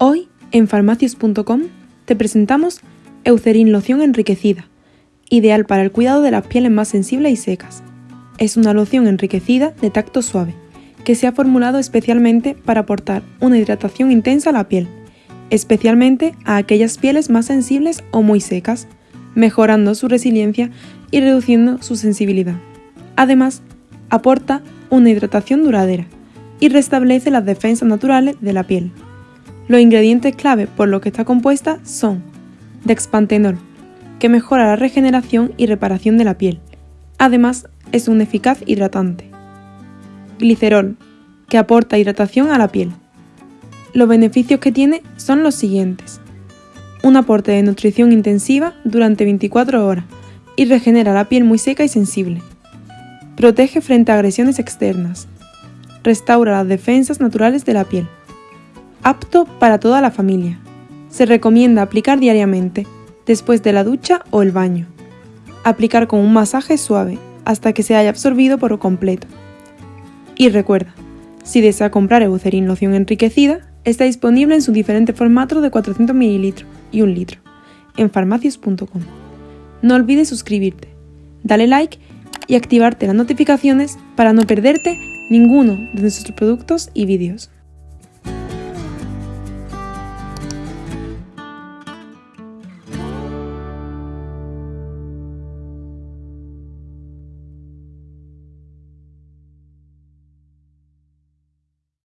Hoy, en farmacias.com, te presentamos Eucerin Loción Enriquecida, ideal para el cuidado de las pieles más sensibles y secas. Es una loción enriquecida de tacto suave, que se ha formulado especialmente para aportar una hidratación intensa a la piel, especialmente a aquellas pieles más sensibles o muy secas, mejorando su resiliencia y reduciendo su sensibilidad. Además, aporta una hidratación duradera y restablece las defensas naturales de la piel. Los ingredientes clave por los que está compuesta son dexpantenol, que mejora la regeneración y reparación de la piel. Además, es un eficaz hidratante. Glicerol, que aporta hidratación a la piel. Los beneficios que tiene son los siguientes. Un aporte de nutrición intensiva durante 24 horas y regenera la piel muy seca y sensible. Protege frente a agresiones externas. Restaura las defensas naturales de la piel apto para toda la familia. Se recomienda aplicar diariamente, después de la ducha o el baño. Aplicar con un masaje suave hasta que se haya absorbido por completo. Y recuerda, si desea comprar Eucerin loción enriquecida, está disponible en sus diferentes formatos de 400 ml y 1 litro en farmacias.com. No olvides suscribirte, dale like y activarte las notificaciones para no perderte ninguno de nuestros productos y vídeos.